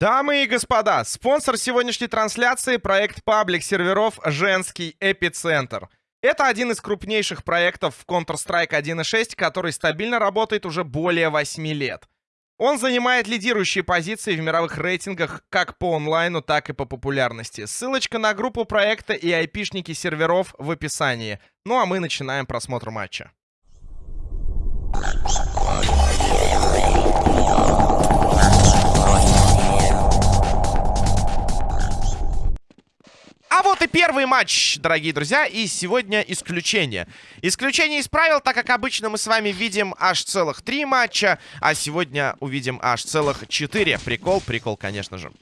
Дамы и господа, спонсор сегодняшней трансляции — проект паблик серверов «Женский эпицентр». Это один из крупнейших проектов в Counter-Strike 1.6, который стабильно работает уже более 8 лет. Он занимает лидирующие позиции в мировых рейтингах как по онлайну, так и по популярности. Ссылочка на группу проекта и айпишники серверов в описании. Ну а мы начинаем просмотр матча. А вот и первый матч, дорогие друзья, и сегодня исключение. Исключение из правил, так как обычно мы с вами видим аж целых три матча, а сегодня увидим аж целых четыре. Прикол, прикол, конечно же.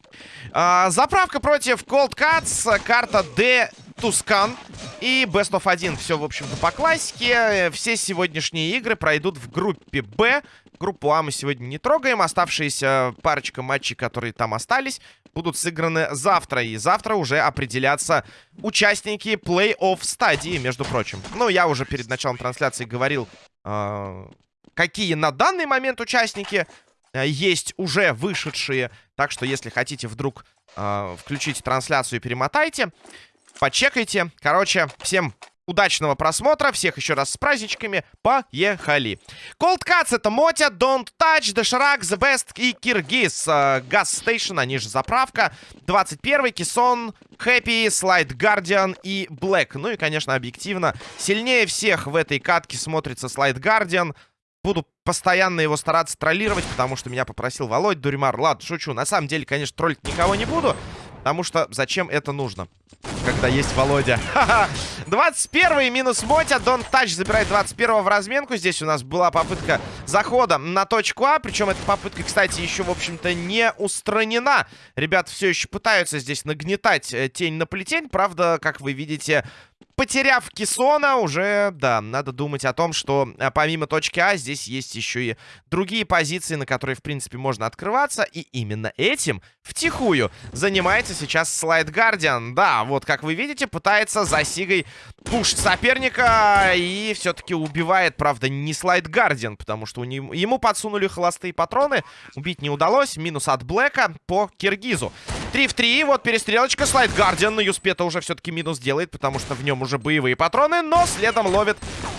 А, заправка против Cold Cuts, карта D Тускан и Best of 1. Все, в общем-то, по классике. Все сегодняшние игры пройдут в группе Б. Группу А мы сегодня не трогаем. Оставшиеся парочка матчей, которые там остались, будут сыграны завтра. И завтра уже определятся участники плей-офф стадии, между прочим. Ну, я уже перед началом трансляции говорил, э, какие на данный момент участники э, есть уже вышедшие. Так что, если хотите вдруг э, включить трансляцию, перемотайте. Почекайте. Короче, всем удачного просмотра. Всех еще раз с праздничками. Поехали. Cold Cuts это Мотя, Don't Touch, Доширак, The Best и Киргиз. Газ Стейшн, они же заправка. 21 Кисон, Хэппи, Слайд Гардиан и Блэк. Ну и, конечно, объективно, сильнее всех в этой катке смотрится Слайд Гардиан. Буду постоянно его стараться троллировать, потому что меня попросил Володь Дуримар. Ладно, шучу. На самом деле, конечно, троллить никого не буду. Потому что зачем это нужно? Когда есть Володя. Ха-ха! 21 минус Мотя. Дон Тач забирает 21 в разменку. Здесь у нас была попытка захода на точку А. Причем эта попытка, кстати, еще, в общем-то, не устранена. Ребята все еще пытаются здесь нагнетать э, тень на плетень. Правда, как вы видите, потеряв Кисона, уже, да, надо думать о том, что а, помимо точки А, здесь есть еще и другие позиции, на которые, в принципе, можно открываться. И именно этим втихую занимается сейчас Слайд Гардиан. Да, вот, как вы видите, пытается за Сигой пушить соперника и все-таки убивает, правда, не Слайд Гардиан, потому что у него, ему подсунули холостые патроны. Убить не удалось. Минус от Блэка по Киргизу. 3 в 3, вот перестрелочка. Слайд Гардиан на Юспета уже все-таки минус делает, потому что в нем уже боевые патроны, но следом ловит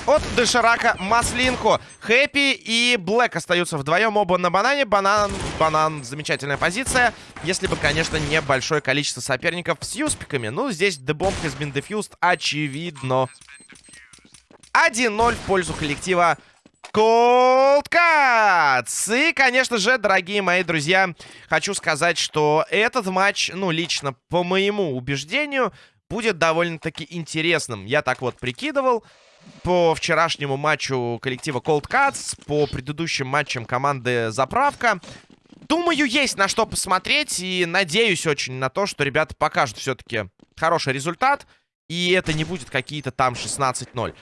от Деширака маслинку. Хэппи и Блэк остаются вдвоем оба на банане. Банан, банан, замечательная позиция. Если бы, конечно, не большое количество соперников с юспиками. Ну, здесь дебомб has been defused, очевидно. 1-0 в пользу коллектива Cold Cuts! И, конечно же, дорогие мои друзья, хочу сказать, что этот матч, ну, лично по моему убеждению, будет довольно-таки интересным. Я так вот прикидывал по вчерашнему матчу коллектива Cold Cuts, по предыдущим матчам команды Заправка. Думаю, есть на что посмотреть, и надеюсь очень на то, что ребята покажут все-таки хороший результат, и это не будет какие-то там 16-0.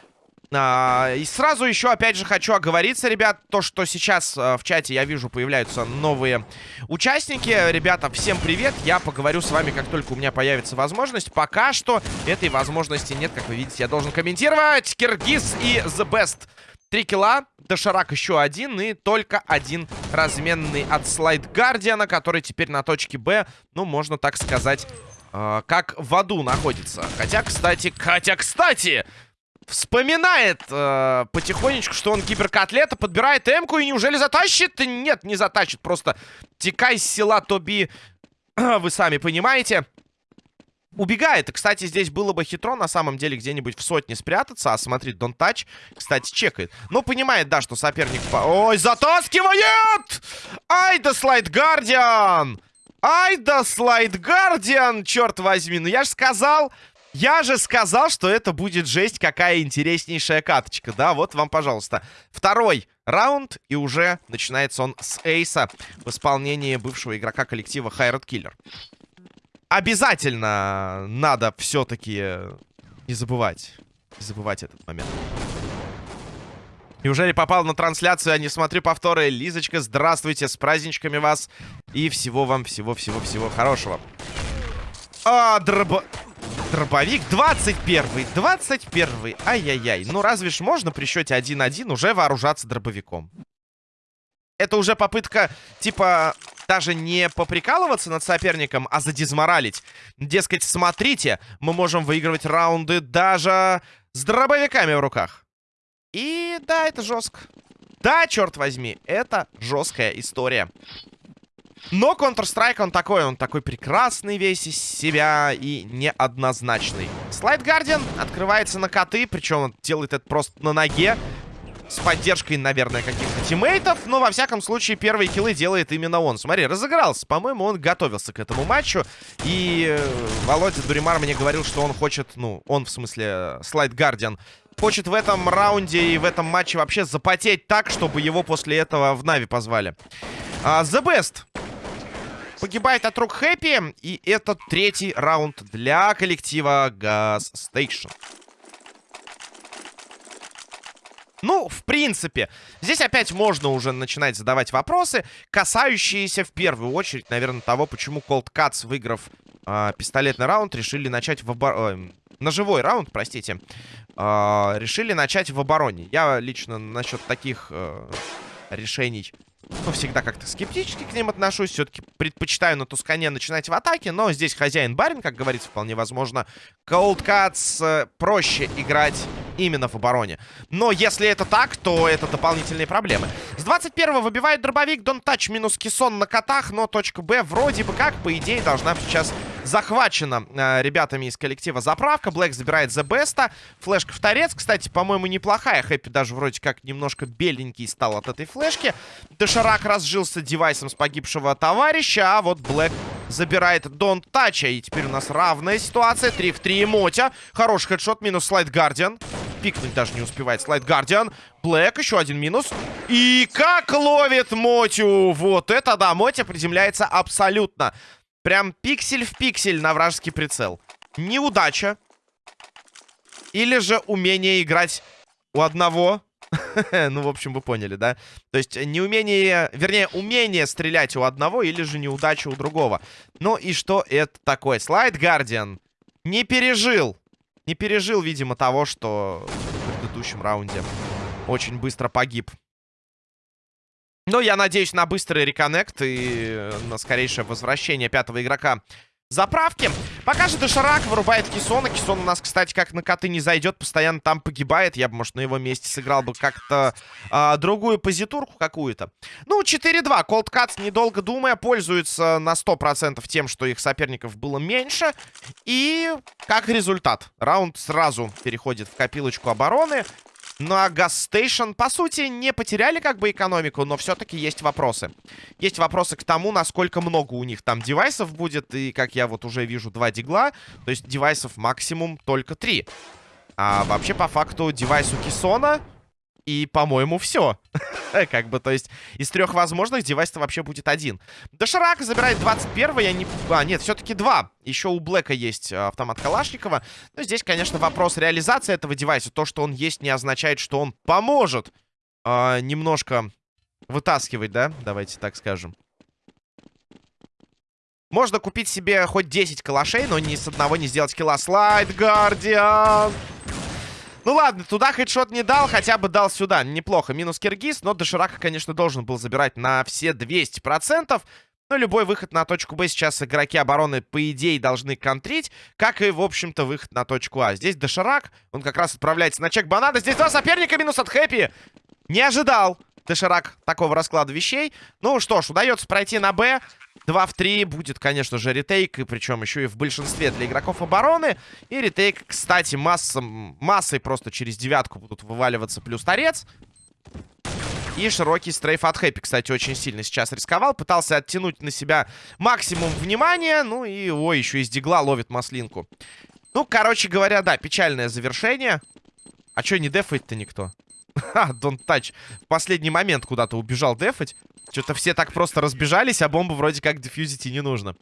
А, и сразу еще, опять же, хочу оговориться, ребят, то, что сейчас а, в чате, я вижу, появляются новые участники. Ребята, всем привет, я поговорю с вами, как только у меня появится возможность. Пока что этой возможности нет, как вы видите, я должен комментировать. Киргиз и The Best. Три килла, Дошарак еще один и только один разменный от Слайд Гардиана, который теперь на точке Б, ну, можно так сказать, э, как в аду находится. Хотя, кстати, хотя, кстати, вспоминает э, потихонечку, что он киберкотлета, подбирает эмку и неужели затащит? Нет, не затащит, просто текай с села Тоби, вы сами понимаете. Убегает. И, кстати, здесь было бы хитро, на самом деле, где-нибудь в сотне спрятаться. А смотри, Дон Тач, кстати, чекает. Но понимает, да, что соперник... Ой, затаскивает! Ай да слайд Гардиан! Ай да слайд Гардиан, черт возьми. Ну я же сказал, я же сказал, что это будет жесть, какая интереснейшая каточка. Да, вот вам, пожалуйста. Второй раунд, и уже начинается он с эйса в исполнении бывшего игрока коллектива Хайрат Киллер. Обязательно надо все-таки не забывать. Не забывать этот момент. Неужели попал на трансляцию, а не смотрю повторы? Лизочка, здравствуйте, с праздничками вас. И всего вам, всего-всего-всего хорошего. А, дроба... Дробовик 21-й, 21-й. Ай-яй-яй. Ну разве ж можно при счете 1-1 уже вооружаться дробовиком? Это уже попытка, типа, даже не поприкалываться над соперником, а задизморалить. Дескать, смотрите, мы можем выигрывать раунды даже с дробовиками в руках. И да, это жестко. Да, черт возьми, это жесткая история. Но Counter-Strike, он такой, он такой прекрасный весь из себя и неоднозначный. Слайд Гардиан открывается на коты, причем он делает это просто на ноге. С поддержкой, наверное, каких-то тиммейтов. Но, во всяком случае, первые киллы делает именно он. Смотри, разыгрался. По-моему, он готовился к этому матчу. И э, Володя Дуримар мне говорил, что он хочет... Ну, он, в смысле, Слайд Гардиан хочет в этом раунде и в этом матче вообще запотеть так, чтобы его после этого в Нави позвали. Uh, The Best погибает от рук Хэппи. И это третий раунд для коллектива Gas Station. Ну, в принципе, здесь опять можно уже начинать задавать вопросы, касающиеся в первую очередь, наверное, того, почему Cold Cuts, выиграв э, пистолетный раунд, решили начать в обороне... Э, ножевой раунд, простите, э, решили начать в обороне. Я лично насчет таких э, решений ну, всегда как-то скептически к ним отношусь. Все-таки предпочитаю на Тускане начинать в атаке. Но здесь хозяин-барин, как говорится, вполне возможно. Cold Cuts э, проще играть именно в обороне. Но если это так, то это дополнительные проблемы. С 21-го выбивает дробовик. Дон Тач минус Кисон на котах. Но точка Б вроде бы как, по идее, должна сейчас захвачена э, ребятами из коллектива заправка. Блэк забирает The Best. Флешка в торец. Кстати, по-моему, неплохая. Хэппи даже вроде как немножко беленький стал от этой флешки. Доширак разжился девайсом с погибшего товарища. А вот Блэк забирает Дон Тача. И теперь у нас равная ситуация. 3 в 3 Мотя. Хороший хедшот. Минус Слайд Гардиан. Пикнуть даже не успевает Слайд Гардиан. Блэк, еще один минус. И как ловит Мотю! Вот это да, Мотя приземляется абсолютно. Прям пиксель в пиксель на вражеский прицел. Неудача. Или же умение играть у одного. ну, в общем, вы поняли, да? То есть неумение, вернее, умение стрелять у одного или же неудача у другого. Ну и что это такое? Слайд Гардиан не пережил не пережил, видимо, того, что в предыдущем раунде очень быстро погиб. Но я надеюсь на быстрый реконнект и на скорейшее возвращение пятого игрока заправки. Пока же Доширак вырубает Кисона. Кисон у нас, кстати, как на коты не зайдет, постоянно там погибает. Я бы, может, на его месте сыграл бы как-то а, другую позитурку какую-то. Ну, 4-2. Cold Cuts, недолго думая, пользуется на 100% тем, что их соперников было меньше. И как результат, раунд сразу переходит в копилочку обороны. Ну а Газстейшн, по сути, не потеряли как бы экономику, но все-таки есть вопросы. Есть вопросы к тому, насколько много у них там девайсов будет. И, как я вот уже вижу, два дигла. То есть девайсов максимум только три. А вообще, по факту, девайс у Кисона и, по-моему, все. как бы, то есть, из трех возможных девайс-то вообще будет один. Доширак забирает 21 я не... А, нет, все-таки два. Еще у Блэка есть э, автомат Калашникова. Но здесь, конечно, вопрос реализации этого девайса. То, что он есть, не означает, что он поможет э, немножко вытаскивать, да? Давайте так скажем. Можно купить себе хоть 10 калашей, но ни с одного не сделать килла. Слайд, Гардиан! Ну ладно, туда хедшот не дал, хотя бы дал сюда. Неплохо. Минус Киргиз, но Доширака, конечно, должен был забирать на все 200%. Но любой выход на точку Б сейчас игроки обороны, по идее, должны контрить. Как и, в общем-то, выход на точку А. Здесь Доширак, он как раз отправляется на чек банана. Здесь два соперника, минус от Хэппи. Не ожидал Доширак такого расклада вещей. Ну что ж, удается пройти на Б. 2 в 3 будет, конечно же, ретейк, и причем еще и в большинстве для игроков обороны. И ретейк, кстати, массом, массой просто через девятку будут вываливаться плюс торец. И широкий стрейф от Хэппи, кстати, очень сильно сейчас рисковал. Пытался оттянуть на себя максимум внимания. Ну и, ой, еще из дигла ловит маслинку. Ну, короче говоря, да, печальное завершение. А что, не дефает-то никто? Ха, Don't Touch. В последний момент куда-то убежал дефать. Что-то все так просто разбежались, а бомбу вроде как дефьюзить и не нужно.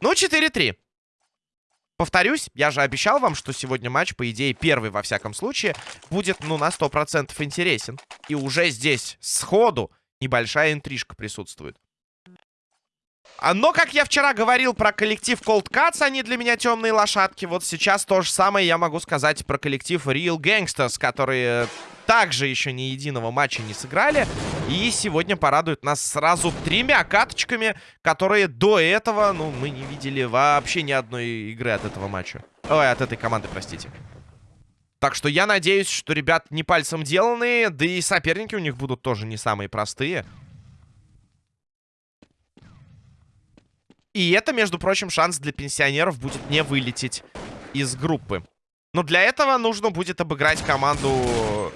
Ну, 4-3. Повторюсь, я же обещал вам, что сегодня матч, по идее, первый, во всяком случае, будет, ну, на 100% интересен. И уже здесь, сходу, небольшая интрижка присутствует. А, но, как я вчера говорил про коллектив Cold Cuts, они для меня темные лошадки. Вот сейчас то же самое я могу сказать про коллектив Real Gangsters, которые также еще ни единого матча не сыграли. И сегодня порадует нас сразу тремя каточками, которые до этого, ну, мы не видели вообще ни одной игры от этого матча. Ой, от этой команды, простите. Так что я надеюсь, что ребят не пальцем деланные, да и соперники у них будут тоже не самые простые. И это, между прочим, шанс для пенсионеров будет не вылететь из группы. Но для этого нужно будет обыграть команду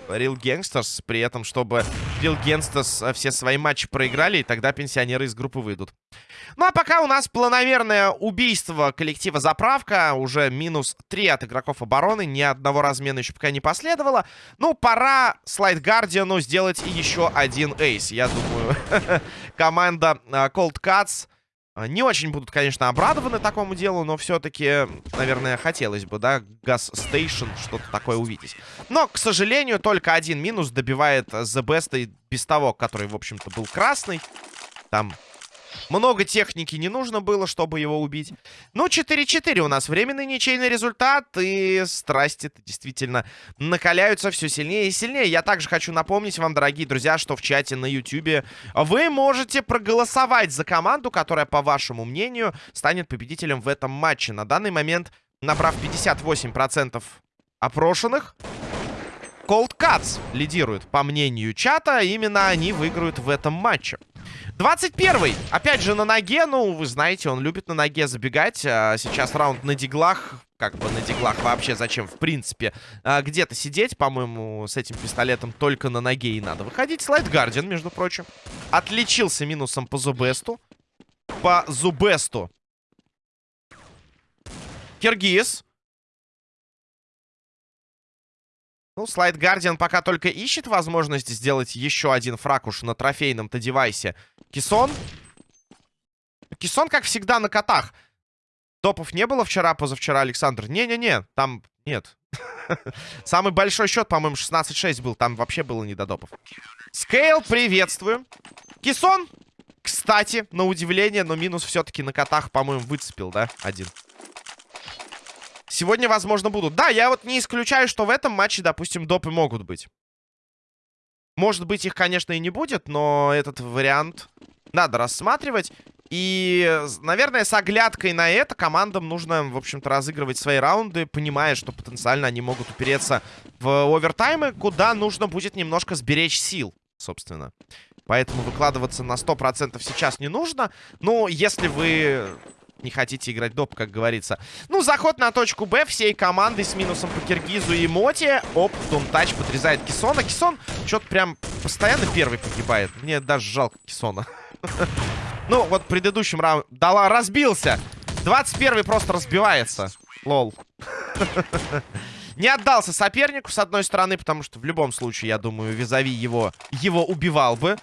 Real Gangsters, при этом, чтобы Real Gangsters э, все свои матчи проиграли, и тогда пенсионеры из группы выйдут. Ну, а пока у нас планомерное убийство коллектива «Заправка». Уже минус 3 от игроков обороны. Ни одного размена еще пока не последовало. Ну, пора Слайд Гардиану сделать еще один эйс. Я думаю, команда э, Cold Cuts не очень будут, конечно, обрадованы такому делу, но все-таки, наверное, хотелось бы, да, Газ Стейшн, что-то такое увидеть. Но, к сожалению, только один минус добивает The Best и без того, который, в общем-то, был красный. Там много техники не нужно было, чтобы его убить. Ну, 4-4 у нас временный ничейный результат. И страсти действительно накаляются все сильнее и сильнее. Я также хочу напомнить вам, дорогие друзья, что в чате на YouTube вы можете проголосовать за команду, которая, по вашему мнению, станет победителем в этом матче. На данный момент, набрав 58% опрошенных, Cold Cuts лидирует, по мнению чата. Именно они выиграют в этом матче. 21-й. Опять же на ноге. Ну, вы знаете, он любит на ноге забегать. А сейчас раунд на диглах. Как бы на диглах вообще зачем, в принципе, а, где-то сидеть. По-моему, с этим пистолетом только на ноге и надо выходить. Слайд Гардиан, между прочим. Отличился минусом по Зубесту. По Зубесту. Киргиз. Ну, Слайд Гардиан пока только ищет возможность сделать еще один фраг уж на трофейном-то девайсе. Кисон. Кисон, как всегда, на котах. Топов не было вчера, позавчера, Александр? Не-не-не, там нет. Самый большой счет, по-моему, 16-6 был. Там вообще было не до допов. Скейл, приветствую. Кисон, кстати, на удивление, но минус все-таки на котах, по-моему, выцепил, да? Один. Сегодня, возможно, будут. Да, я вот не исключаю, что в этом матче, допустим, допы могут быть. Может быть, их, конечно, и не будет, но этот вариант надо рассматривать. И, наверное, с оглядкой на это командам нужно, в общем-то, разыгрывать свои раунды, понимая, что потенциально они могут упереться в овертаймы, куда нужно будет немножко сберечь сил, собственно. Поэтому выкладываться на 100% сейчас не нужно. Но если вы не хотите играть доп, как говорится. Ну, заход на точку Б всей командой с минусом по Киргизу и Моте. Оп, Тумтач подрезает Кисона. Кисон что-то прям постоянно первый погибает. Мне даже жалко Кисона. Ну, вот в предыдущем раунде... Дала, разбился. 21 просто разбивается. Лол. Не отдался сопернику, с одной стороны, потому что в любом случае, я думаю, визави его, его убивал бы.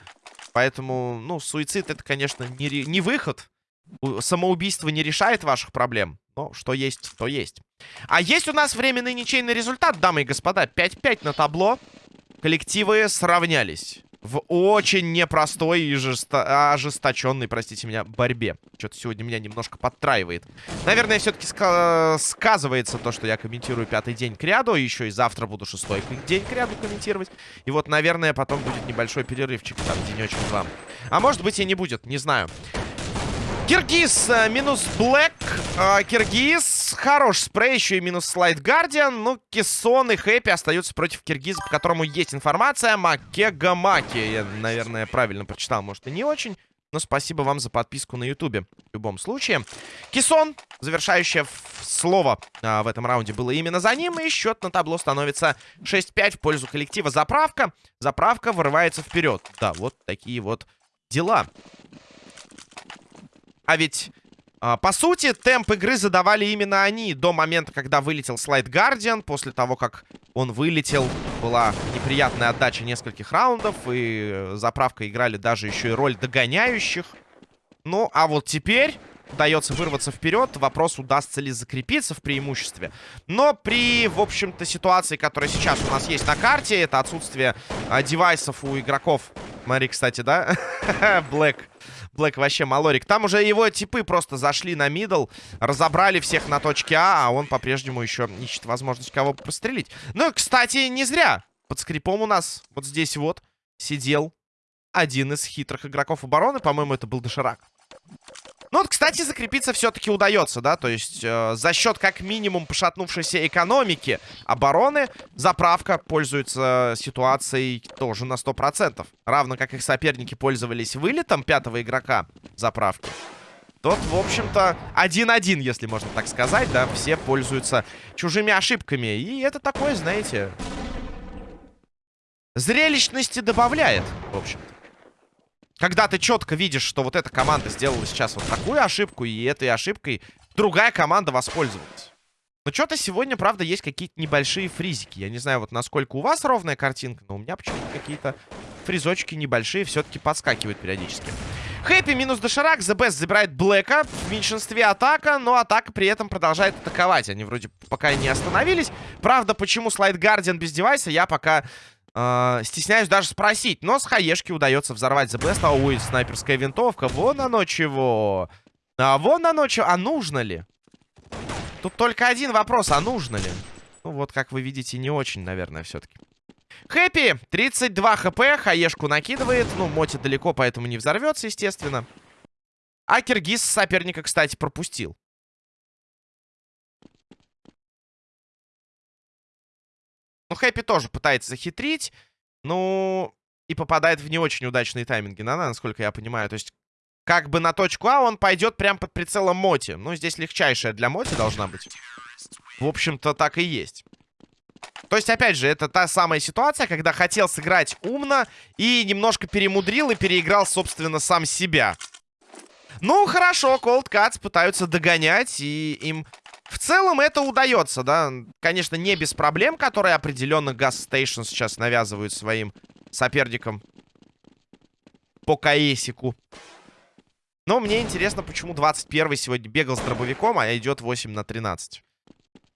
Поэтому, ну, суицид это, конечно, не, не выход самоубийство не решает ваших проблем. Но что есть, то есть. А есть у нас временный ничейный результат, дамы и господа. 5-5 на табло. Коллективы сравнялись. В очень непростой и жесто... ожесточенной, простите меня, борьбе. Что-то сегодня меня немножко подтраивает. Наверное, все-таки ска сказывается то, что я комментирую пятый день к ряду. Еще и завтра буду шестой день к ряду комментировать. И вот, наверное, потом будет небольшой перерывчик, там, денечек-два. А может быть и не будет, не знаю. Киргиз э, минус Блэк. Э, Киргиз. Хорош спрей. Еще и минус Слайд Гардиан. Ну, Кессон и Хэппи остаются против Киргиза, по которому есть информация. Макега Маки. Я, наверное, правильно прочитал. Может, и не очень. Но спасибо вам за подписку на ютубе. В любом случае. Кисон, завершающее слово а, в этом раунде, было именно за ним. И счет на табло становится 6-5 в пользу коллектива Заправка. Заправка вырывается вперед. Да, вот такие вот дела. А ведь, а, по сути, темп игры задавали именно они до момента, когда вылетел слайд Гардиан. После того, как он вылетел, была неприятная отдача нескольких раундов. И э, заправка играли даже еще и роль догоняющих. Ну, а вот теперь удается вырваться вперед. Вопрос, удастся ли закрепиться в преимуществе. Но при, в общем-то, ситуации, которая сейчас у нас есть на карте, это отсутствие а, девайсов у игроков. Смотри, кстати, да? Блэк Блэк вообще малорик. Там уже его типы просто зашли на мидл, разобрали всех на точке А, а он по-прежнему еще ищет возможность кого пострелить. Ну, кстати, не зря. Под скрипом у нас вот здесь вот сидел один из хитрых игроков обороны. По-моему, это был Доширак. Ну вот, кстати, закрепиться все-таки удается, да, то есть э, за счет как минимум пошатнувшейся экономики обороны заправка пользуется ситуацией тоже на 100%. Равно как их соперники пользовались вылетом пятого игрока заправки. Тот, в общем-то, один-один, если можно так сказать, да, все пользуются чужими ошибками. И это такое, знаете, зрелищности добавляет, в общем-то. Когда ты четко видишь, что вот эта команда сделала сейчас вот такую ошибку, и этой ошибкой другая команда воспользовалась. Но что-то сегодня, правда, есть какие-то небольшие фризики. Я не знаю, вот насколько у вас ровная картинка, но у меня почему-то какие-то фризочки небольшие все-таки подскакивают периодически. Хэппи минус доширак. The Best забирает Блэка. В меньшинстве атака, но атака при этом продолжает атаковать. Они вроде пока не остановились. Правда, почему слайд Гардиан без девайса, я пока э, стесняюсь даже спросить. Но с хаешки удается взорвать Best. А, ой, снайперская винтовка. Вон оно чего. А вон оно чего. А нужно ли? Тут только один вопрос. А нужно ли? Ну вот, как вы видите, не очень, наверное, все-таки. Хэппи, 32 хп, хаешку накидывает. Ну, Моти далеко, поэтому не взорвется, естественно. А Киргиз соперника, кстати, пропустил. Ну, Хэппи тоже пытается захитрить. Ну, и попадает в не очень удачные тайминги, да, насколько я понимаю. То есть, как бы на точку А он пойдет прям под прицелом Моти. Ну, здесь легчайшая для Моти должна быть. В общем-то, так и есть. То есть, опять же, это та самая ситуация, когда хотел сыграть умно и немножко перемудрил и переиграл, собственно, сам себя. Ну, хорошо, Cold Cuts пытаются догонять, и им в целом это удается, да. Конечно, не без проблем, которые определенно Gas Station сейчас навязывают своим соперникам по Каесику. Но мне интересно, почему 21 сегодня бегал с дробовиком, а идет 8 на 13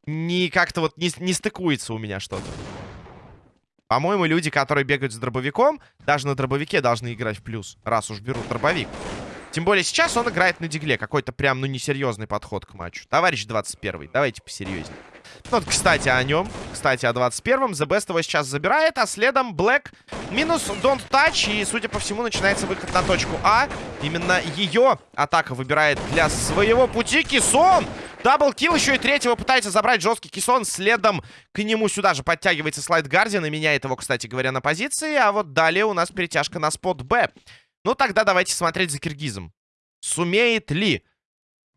не как-то вот не, не стыкуется у меня что-то. По-моему, люди, которые бегают с дробовиком, даже на дробовике должны играть в плюс, раз уж берут дробовик. Тем более сейчас он играет на дигле. Какой-то прям, ну, несерьезный подход к матчу. Товарищ 21 давайте посерьезнее. Ну, вот, кстати, о нем. Кстати, о 21-м. The Best его сейчас забирает, а следом Black минус Don't Touch. И, судя по всему, начинается выход на точку А. Именно ее атака выбирает для своего пути Кисон. Даблкил еще и третьего пытается забрать жесткий кисон. Следом к нему сюда же подтягивается слайд Гардиан и меняет его, кстати говоря, на позиции. А вот далее у нас перетяжка на спот Б. Ну тогда давайте смотреть за киргизом. Сумеет ли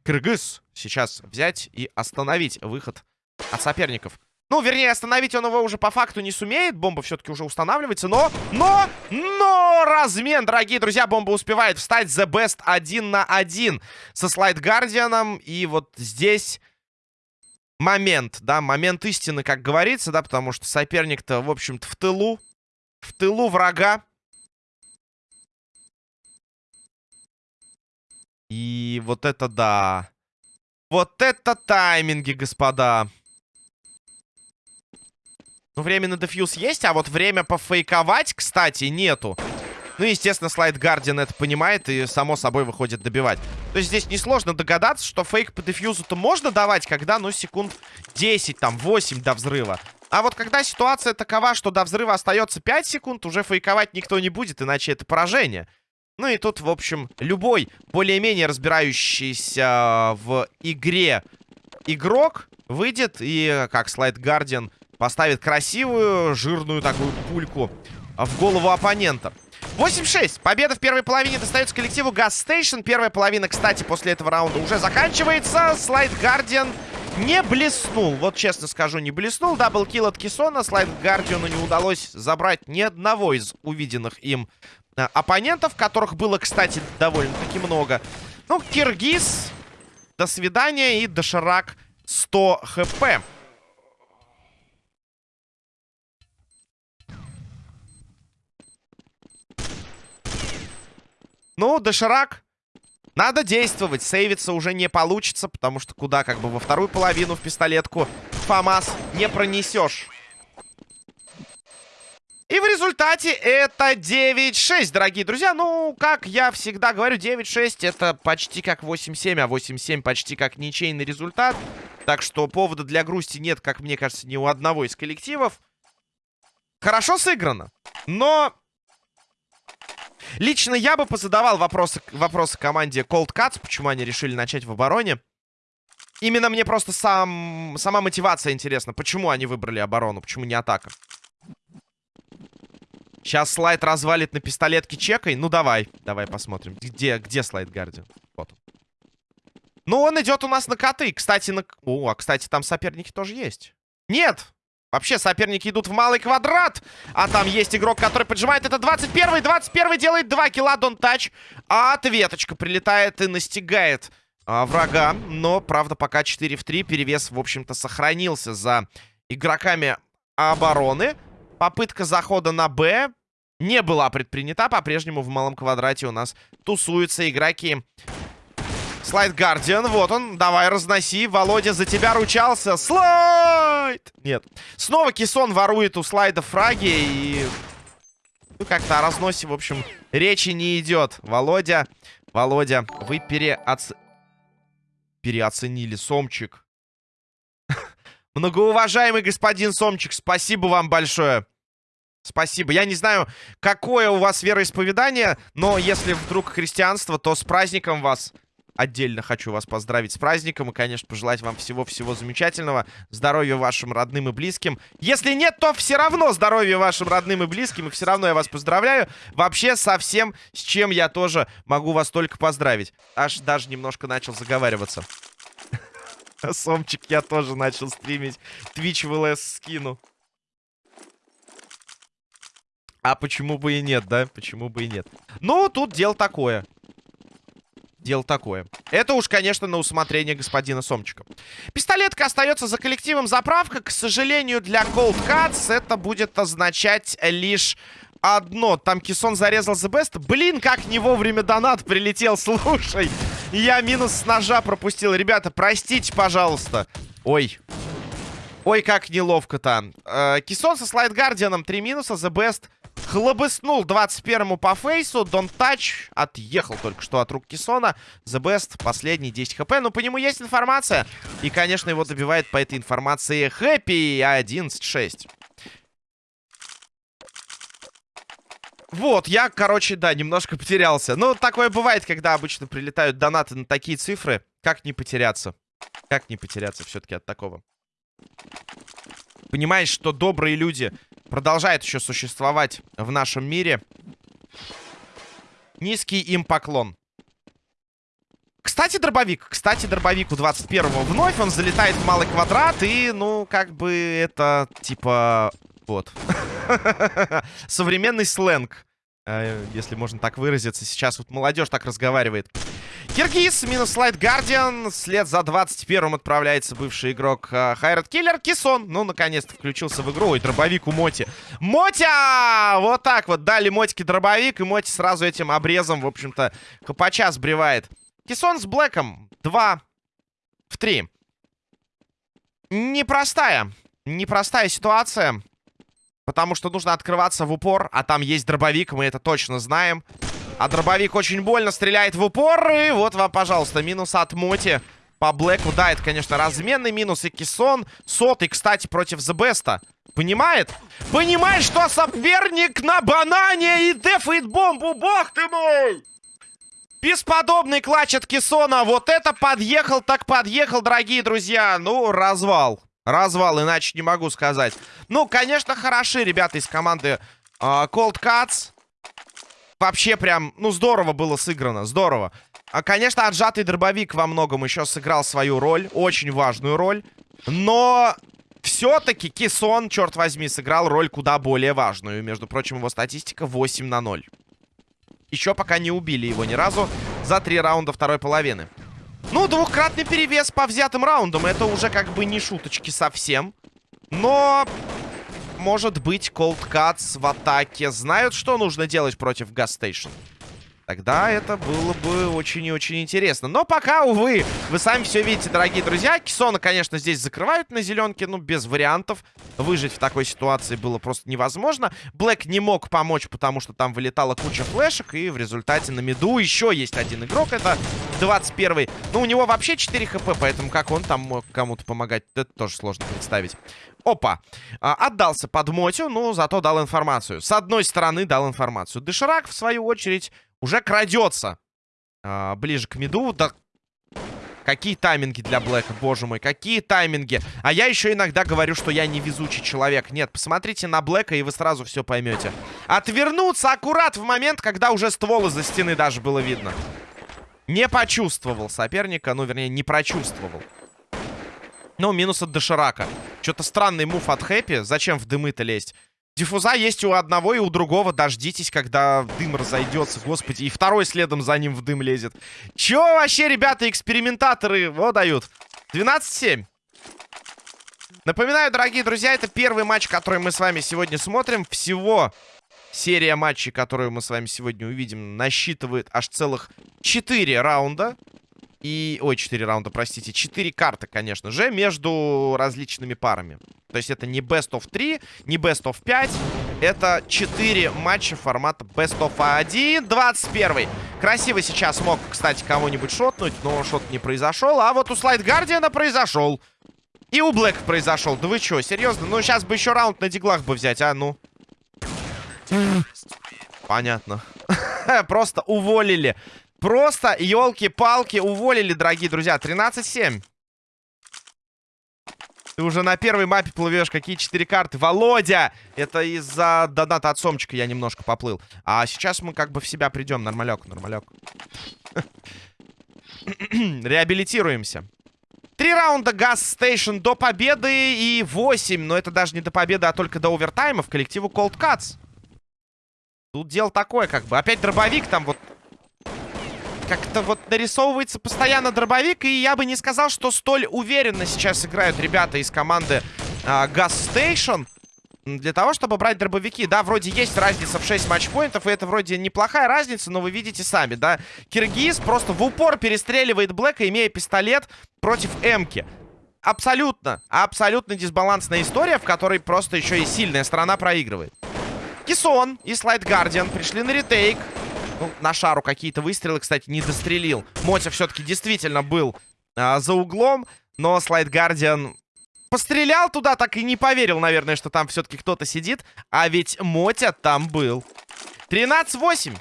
кыргыз сейчас взять и остановить выход от соперников? Ну, вернее, остановить он его уже по факту не сумеет. Бомба все-таки уже устанавливается. Но, но, но размен, дорогие друзья. Бомба успевает встать. The Best один на один со Слайд Гардианом. И вот здесь момент, да, момент истины, как говорится, да, потому что соперник-то, в общем-то, в тылу. В тылу врага. И вот это да. Вот это тайминги, господа. Ну, время на дефьюз есть, а вот время пофейковать, кстати, нету. Ну, естественно, слайд Гардиан это понимает и, само собой, выходит добивать. То есть здесь несложно догадаться, что фейк по дефьюзу-то можно давать, когда, ну, секунд 10, там, 8 до взрыва. А вот когда ситуация такова, что до взрыва остается 5 секунд, уже фейковать никто не будет, иначе это поражение. Ну и тут, в общем, любой более-менее разбирающийся в игре игрок выйдет и, как слайд Гардиан Поставит красивую, жирную такую пульку в голову оппонента. 8-6. Победа в первой половине достается коллективу Gas Station. Первая половина, кстати, после этого раунда уже заканчивается. Слайд Гардиан не блеснул. Вот честно скажу, не блеснул. Даблкил от Кисона. Слайд Гардиану не удалось забрать ни одного из увиденных им оппонентов, которых было, кстати, довольно-таки много. Ну, Киргиз, до свидания. И Доширак 100 хп. Ну, доширак. Надо действовать. Сейвиться уже не получится, потому что куда как бы во вторую половину в пистолетку ФАМАС не пронесешь. И в результате это 9-6, дорогие друзья. Ну, как я всегда говорю, 9-6 это почти как 8-7, а 8-7 почти как ничейный результат. Так что повода для грусти нет, как мне кажется, ни у одного из коллективов. Хорошо сыграно. Но Лично я бы позадавал вопросы, вопросы команде Cold Cuts, почему они решили начать в обороне. Именно мне просто сам, сама мотивация интересна. Почему они выбрали оборону, почему не атака? Сейчас слайд развалит на пистолетке чекой. Ну, давай. Давай посмотрим. Где, где слайд Гардиан? Вот. Ну, он идет у нас на коты. Кстати, на... О, а, кстати, там соперники тоже есть. Нет! Вообще, соперники идут в малый квадрат. А там есть игрок, который поджимает. Это 21-й. 21-й делает 2 килла. Дон тач. А ответочка прилетает и настигает а, врага. Но, правда, пока 4 в 3. Перевес, в общем-то, сохранился за игроками обороны. Попытка захода на Б не была предпринята. По-прежнему в малом квадрате у нас тусуются игроки. Слайд Гардиан, вот он. Давай, разноси. Володя за тебя ручался. Слайд! Нет. Снова Кисон ворует у слайда фраги и... Ну, как-то о разносе, в общем, речи не идет. Володя, Володя, вы переоц... переоценили Сомчик. Многоуважаемый господин Сомчик, спасибо вам большое. Спасибо. Я не знаю, какое у вас вероисповедание, но если вдруг христианство, то с праздником вас. Отдельно хочу вас поздравить с праздником и, конечно, пожелать вам всего-всего замечательного. Здоровья вашим родным и близким. Если нет, то все равно здоровья вашим родным и близким. И все равно я вас поздравляю. Вообще со всем, с чем я тоже могу вас только поздравить. Аж даже немножко начал заговариваться. Сомчик, я тоже начал стримить. Twitch в ЛС скину. А почему бы и нет, да? Почему бы и нет? Ну, тут дело такое. Дело такое. Это уж, конечно, на усмотрение господина Сомчика. Пистолетка остается за коллективом заправка. К сожалению, для Cold Cuts это будет означать лишь одно. Там Кисон зарезал The Best. Блин, как не вовремя донат прилетел, слушай. Я минус с ножа пропустил. Ребята, простите, пожалуйста. Ой. Ой, как неловко-то. Э, Кисон со Слайд Гардианом 3 минуса. The Best хлобыснул 21-му по фейсу. Don't Touch отъехал только что от рук Кисона. The Best последний 10 хп. Ну, по нему есть информация. И, конечно, его добивает по этой информации Хэппи 11-6. Вот, я, короче, да, немножко потерялся. Ну, такое бывает, когда обычно прилетают донаты на такие цифры. Как не потеряться? Как не потеряться все-таки от такого? Понимаешь, что добрые люди продолжают еще существовать в нашем мире. Низкий им поклон. Кстати, дробовик. Кстати, дробовик у 21-го вновь. Он залетает в малый квадрат. И, ну, как бы это, типа... Вот. Современный сленг. Э, если можно так выразиться. Сейчас вот молодежь так разговаривает. Киргиз, минус слайд Гардиан. След за 21-м отправляется бывший игрок Хайрат Киллер. Кисон, ну, наконец-то включился в игру. И дробовик у Моти. Мотя! Вот так вот дали Мотике дробовик. И Моти сразу этим обрезом, в общем-то, хапача сбривает. Кисон с Блэком. 2 в 3. Непростая. Непростая ситуация. Потому что нужно открываться в упор. А там есть дробовик, мы это точно знаем. А дробовик очень больно стреляет в упор. И вот вам, пожалуйста, минус от Моти по Блэку. Да, это, конечно, разменный минус. И Кисон сотый, кстати, против The Понимает? Понимает, что соперник на банане и дефает бомбу. Бог ты мой! Бесподобный клатч от Кисона. Вот это подъехал, так подъехал, дорогие друзья. Ну, развал. Развал, иначе не могу сказать. Ну, конечно, хороши ребята из команды uh, Cold Cuts. Вообще прям, ну, здорово было сыграно, здорово. А, конечно, отжатый дробовик во многом еще сыграл свою роль, очень важную роль. Но все-таки Кисон, черт возьми, сыграл роль куда более важную. Между прочим, его статистика 8 на 0. Еще пока не убили его ни разу за три раунда второй половины. Ну, двухкратный перевес по взятым раундам. Это уже как бы не шуточки совсем. Но может быть, Cold Cuts в атаке знают, что нужно делать против Gas Station? Тогда это было бы очень и очень интересно. Но пока, увы, вы сами все видите, дорогие друзья. Кисона, конечно, здесь закрывают на зеленке, ну, без вариантов. Выжить в такой ситуации было просто невозможно. Блэк не мог помочь, потому что там вылетала куча флешек. И в результате на миду еще есть один игрок. Это 21-й. Ну, у него вообще 4 хп, поэтому как он там мог кому-то помогать, это тоже сложно представить. Опа. А, отдался под Мотю, но зато дал информацию. С одной стороны дал информацию. Доширак, в свою очередь, уже крадется а, ближе к миду. Да Какие тайминги для Блэка, боже мой, какие тайминги. А я еще иногда говорю, что я невезучий человек. Нет, посмотрите на Блэка, и вы сразу все поймете. Отвернуться аккурат в момент, когда уже ствол из-за стены даже было видно. Не почувствовал соперника, ну, вернее, не прочувствовал. Ну, минус от Доширака. Что-то странный мув от Хэппи. Зачем в дымы-то лезть? Диффуза есть у одного и у другого. Дождитесь, когда дым разойдется. Господи, и второй следом за ним в дым лезет. Чё вообще, ребята, экспериментаторы вот дают? 12-7. Напоминаю, дорогие друзья, это первый матч, который мы с вами сегодня смотрим. Всего серия матчей, которую мы с вами сегодня увидим, насчитывает аж целых 4 раунда. И... Ой, 4 раунда, простите. 4 карты, конечно же, между различными парами. То есть это не Best of 3, не Best of 5. Это 4 матча формата Best of 1. 21. Красиво сейчас мог, кстати, кого-нибудь шотнуть, но шот не произошел. А вот у Слайд Гардиана произошел. И у Блэка произошел. Да вы что, серьезно? Ну, сейчас бы еще раунд на диглах бы взять, а? Ну. Понятно. Просто уволили. Просто, елки-палки, уволили, дорогие друзья. 13-7. Ты уже на первой мапе плывешь. Какие четыре карты? Володя! Это из-за доната от Сомчика я немножко поплыл. А сейчас мы как бы в себя придем. Нормалек, нормалек. Реабилитируемся. Три раунда Газ Стейшн до победы и восемь. Но это даже не до победы, а только до овертайма в коллективу Cold Cuts. Тут дело такое, как бы. Опять дробовик там вот как-то вот нарисовывается постоянно дробовик, и я бы не сказал, что столь уверенно сейчас играют ребята из команды а, Gas Station. Для того, чтобы брать дробовики, да, вроде есть разница в 6 матчпоинтов, и это вроде неплохая разница, но вы видите сами, да. Киргиз просто в упор перестреливает Блэка, имея пистолет против Эмки. Абсолютно, абсолютно дисбалансная история, в которой просто еще и сильная сторона проигрывает. Кисон и Слайд Гардиан пришли на ретейк. Ну, на шару какие-то выстрелы, кстати, не дострелил. Мотя все-таки действительно был а, за углом, но Слайд Гардиан пострелял туда, так и не поверил, наверное, что там все-таки кто-то сидит. А ведь Мотя там был. 13-8.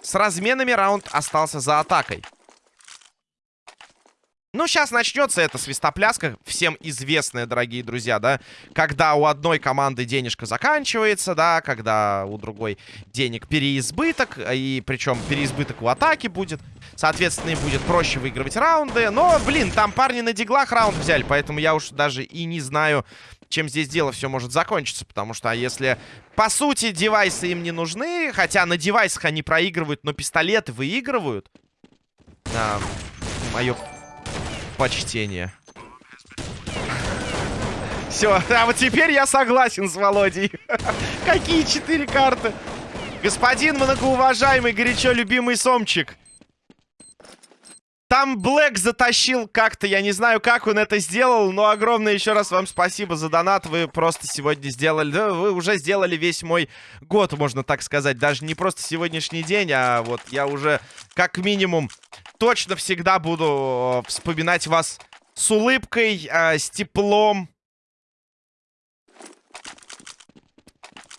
С разменами раунд остался за атакой. Ну, сейчас начнется эта свистопляска, всем известная, дорогие друзья, да, когда у одной команды денежка заканчивается, да, когда у другой денег переизбыток, и причем переизбыток у атаки будет, соответственно, им будет проще выигрывать раунды, но, блин, там парни на диглах раунд взяли, поэтому я уж даже и не знаю, чем здесь дело все может закончиться, потому что, а если, по сути, девайсы им не нужны, хотя на девайсах они проигрывают, но пистолеты выигрывают, а, мое почтение. Все, а вот теперь я согласен с Володей. Какие четыре карты? Господин многоуважаемый, горячо любимый Сомчик. Там Блэк затащил как-то, я не знаю, как он это сделал, но огромное еще раз вам спасибо за донат. Вы просто сегодня сделали, да, вы уже сделали весь мой год, можно так сказать. Даже не просто сегодняшний день, а вот я уже как минимум точно всегда буду э, вспоминать вас с улыбкой, э, с теплом.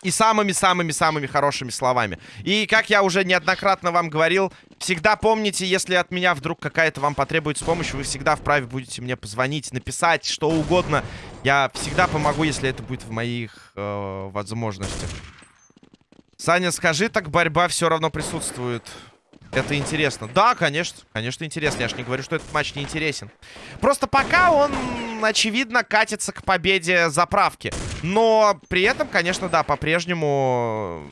И самыми-самыми-самыми хорошими словами. И, как я уже неоднократно вам говорил, всегда помните, если от меня вдруг какая-то вам потребуется помощь, вы всегда вправе будете мне позвонить, написать, что угодно. Я всегда помогу, если это будет в моих э, возможностях. Саня, скажи, так борьба все равно присутствует. Это интересно. Да, конечно. Конечно, интересно. Я же не говорю, что этот матч не интересен. Просто пока он, очевидно, катится к победе заправки. Но при этом, конечно, да, по-прежнему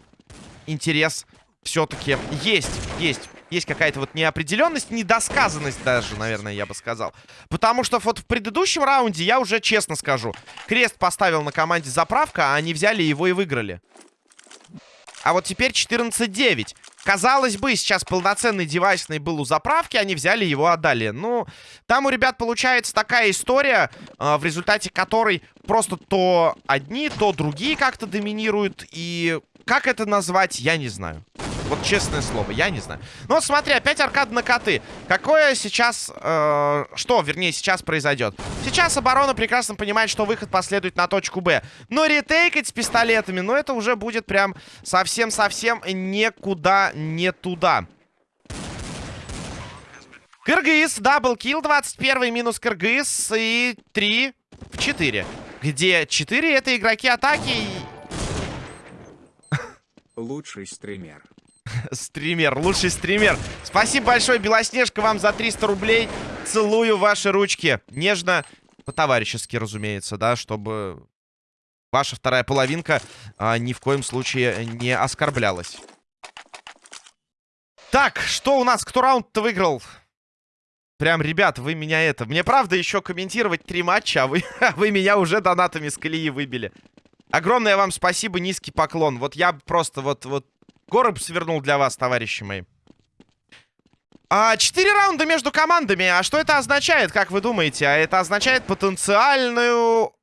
интерес все-таки есть. Есть. Есть какая-то вот неопределенность, недосказанность даже, наверное, я бы сказал. Потому что вот в предыдущем раунде, я уже честно скажу, крест поставил на команде заправка, а они взяли его и выиграли. А вот теперь 14-9. Казалось бы, сейчас полноценный девайсный был у заправки, они взяли его, отдали. Ну, там у ребят получается такая история, э, в результате которой просто то одни, то другие как-то доминируют. И как это назвать, я не знаю. Вот честное слово, я не знаю. Ну вот смотри, опять аркад на коты. Какое сейчас... Э, что, вернее, сейчас произойдет? Сейчас оборона прекрасно понимает, что выход последует на точку Б. Но ретейкать с пистолетами, ну это уже будет прям совсем-совсем никуда не туда. Кыргыз, даблкил, 21 минус Кыргыз и 3 в 4. Где 4 это игроки атаки. Лучший стример. Стример, лучший стример. Спасибо большое, Белоснежка, вам за 300 рублей. Целую ваши ручки. Нежно, по-товарищески, разумеется, да, чтобы ваша вторая половинка а, ни в коем случае не оскорблялась. Так, что у нас? Кто раунд-то выиграл? Прям, ребят, вы меня это... Мне правда еще комментировать три матча, а вы, а вы меня уже донатами с колеи выбили. Огромное вам спасибо, низкий поклон. Вот я просто вот, вот Город свернул для вас, товарищи мои. А, четыре раунда между командами. А что это означает, как вы думаете? А это означает потенциальную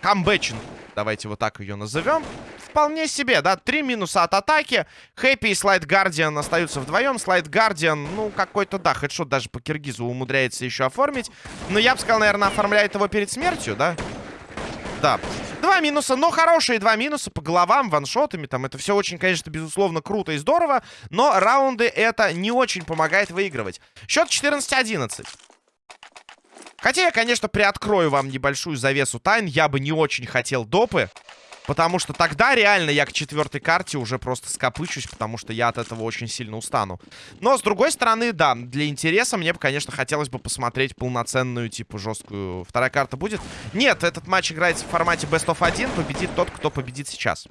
камбэчинг. Давайте вот так ее назовем. Вполне себе, да, три минуса от атаки. Хэппи и Слайд Гардиан остаются вдвоем. Слайд Гардиан, ну, какой-то, да, хедшот даже по Киргизу умудряется еще оформить. Но я бы сказал, наверное, оформляет его перед смертью? Да. Два минуса, но хорошие два минуса по головам, ваншотами. Там это все очень, конечно, безусловно, круто и здорово. Но раунды это не очень помогает выигрывать. Счет 14-11. Хотя я, конечно, приоткрою вам небольшую завесу тайн. Я бы не очень хотел допы. Потому что тогда реально я к четвертой карте уже просто скопычусь, потому что я от этого очень сильно устану. Но, с другой стороны, да, для интереса мне бы, конечно, хотелось бы посмотреть полноценную, типа, жесткую... Вторая карта будет? Нет, этот матч играется в формате Best of 1. Победит тот, кто победит сейчас.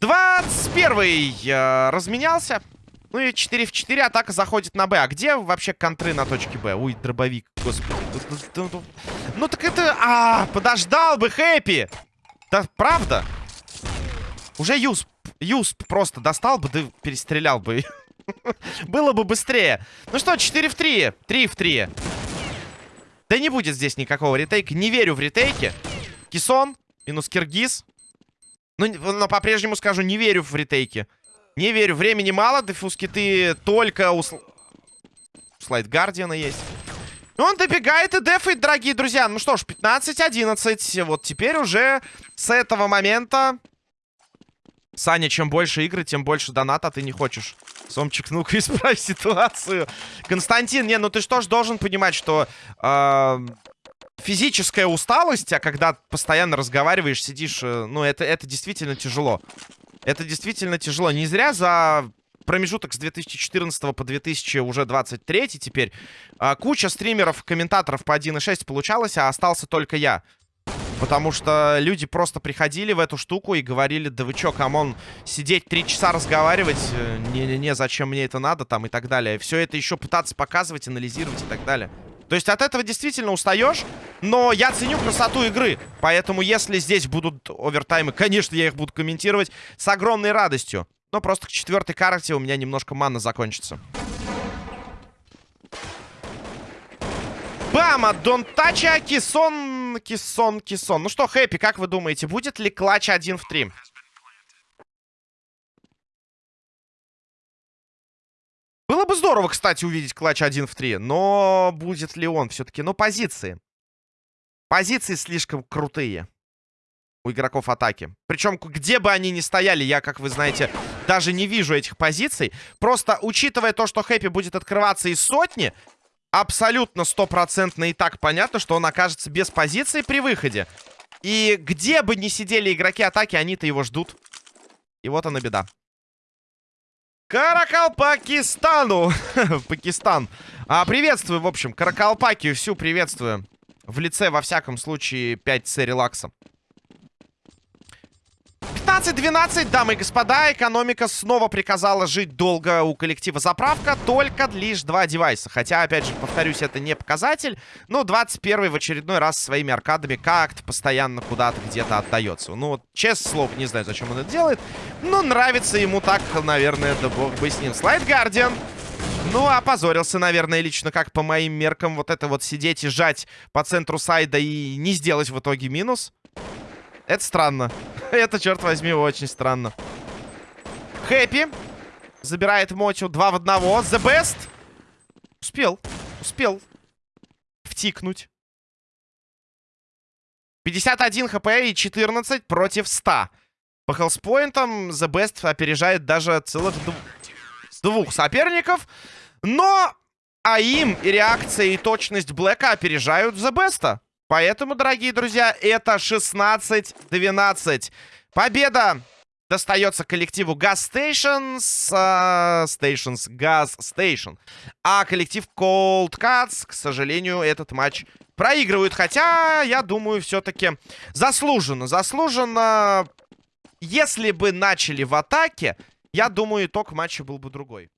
21-й э, разменялся. Ну и 4 в 4 атака заходит на Б. А где вообще контры на точке Б? Ой, дробовик, господи. Ну так это... А, подождал бы Хэппи. Да, правда? Уже Юсп, Юсп просто достал бы, да перестрелял бы. Было бы быстрее. Ну что, 4 в 3. 3 в 3. Да не будет здесь никакого ретейка. Не верю в ретейки. Кисон минус Киргиз. Ну, но по-прежнему скажу, не верю в ретейки. Не верю, времени мало, дефуски ты только у... Слайд Гардиана есть. Он добегает и дефает, дорогие друзья. Ну что ж, 15-11. Вот теперь уже с этого момента... Саня, чем больше игры, тем больше доната ты не хочешь. Сомчик, ну-ка исправь ситуацию. Константин, не, ну ты что ж должен понимать, что... Э физическая усталость, а когда постоянно разговариваешь, сидишь, э, ну, это, это действительно тяжело. Это действительно тяжело. Не зря за промежуток с 2014 по 2000 уже 23 теперь а, куча стримеров, комментаторов по 1.6 получалось, а остался только я. Потому что люди просто приходили в эту штуку и говорили, да вы чё, come on, сидеть три часа разговаривать, э, не-не-не, зачем мне это надо, там, и так далее. Все это еще пытаться показывать, анализировать и так далее. То есть от этого действительно устаешь, но я ценю красоту игры. Поэтому если здесь будут овертаймы, конечно, я их буду комментировать с огромной радостью. Но просто к четвертой карте у меня немножко мана закончится. Бам! От Донтача, Кисон, Кисон, Кисон. Ну что, Хэппи, как вы думаете, будет ли клатч 1 в 3? Здорово, кстати, увидеть клатч 1 в 3. Но будет ли он все-таки? Ну, позиции. Позиции слишком крутые у игроков атаки. Причем, где бы они ни стояли, я, как вы знаете, даже не вижу этих позиций. Просто, учитывая то, что Хэппи будет открываться из сотни, абсолютно стопроцентно и так понятно, что он окажется без позиции при выходе. И где бы ни сидели игроки атаки, они-то его ждут. И вот она беда. Каракалпакистану. Пакистан. А, приветствую, в общем, Каракалпакию всю приветствую. В лице, во всяком случае, 5 С релакса. 15-12, дамы и господа, экономика снова приказала жить долго у коллектива заправка, только лишь два девайса. Хотя, опять же, повторюсь, это не показатель, но 21 в очередной раз своими аркадами как-то постоянно куда-то где-то отдается. Ну вот, честное слово, не знаю, зачем он это делает, но нравится ему так, наверное, да бог бы с ним. Слайд Гардиан. Ну, опозорился, наверное, лично, как по моим меркам, вот это вот сидеть и жать по центру сайда и не сделать в итоге минус. Это странно. Это, черт возьми, очень странно. Хэппи. Забирает Мотю. Два в одного. The Best. Успел. Успел. Втикнуть. 51 хп и 14 против 100. По хелспоинтам The Best опережает даже целых дв... двух соперников. Но АИМ и реакция и точность Блэка опережают The Best. Поэтому, дорогие друзья, это 16-12. Победа достается коллективу Gas Stations, uh, Stations, Gas Station. А коллектив Cold Cuts, к сожалению, этот матч проигрывают. Хотя, я думаю, все-таки заслуженно. Заслуженно. Если бы начали в атаке, я думаю, итог матча был бы другой.